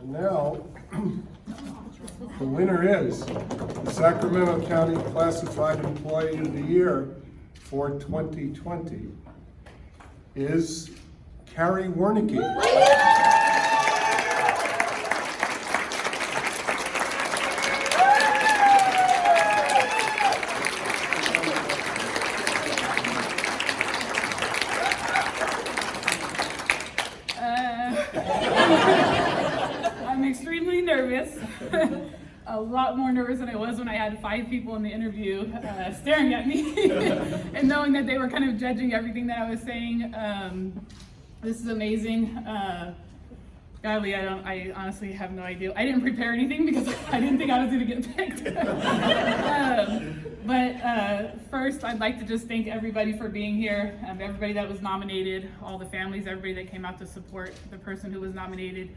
And now, the winner is the Sacramento County Classified Employee of the Year for 2020 is Carrie Wernicke. Uh, I'm extremely nervous. A lot more nervous than I was when I had five people in the interview uh, staring at me and knowing that they were kind of judging everything that I was saying. Um, this is amazing. Uh, golly, I don't. I honestly have no idea. I didn't prepare anything because I didn't think I was going to get picked. um, but uh, first, I'd like to just thank everybody for being here. Um, everybody that was nominated, all the families, everybody that came out to support the person who was nominated.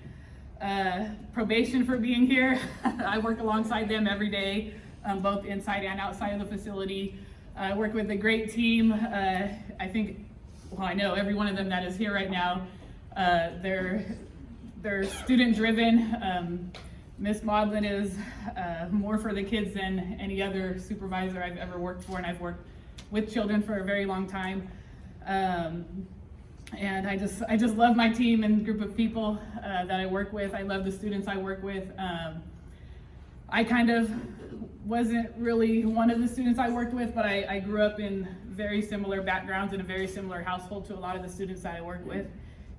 Uh, probation for being here. I work alongside them every day, um, both inside and outside of the facility. I work with a great team. Uh, I think, well, I know every one of them that is here right now. Uh, they're they're student driven. Um, Miss Maudlin is uh, more for the kids than any other supervisor I've ever worked for, and I've worked with children for a very long time. Um, and I just, I just love my team and group of people uh, that I work with. I love the students I work with. Um, I kind of wasn't really one of the students I worked with, but I, I grew up in very similar backgrounds in a very similar household to a lot of the students that I work with.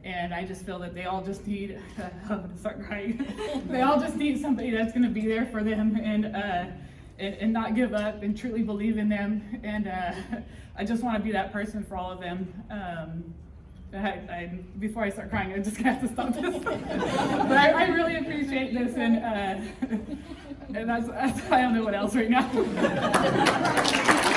And I just feel that they all just need, I'm gonna start crying. they all just need somebody that's gonna be there for them and, uh, and, and not give up and truly believe in them. And uh, I just wanna be that person for all of them. Um, I, I, before I start crying, I'm just have to stop this. but I, I really appreciate this, and uh, and that's, that's I don't know what else right now.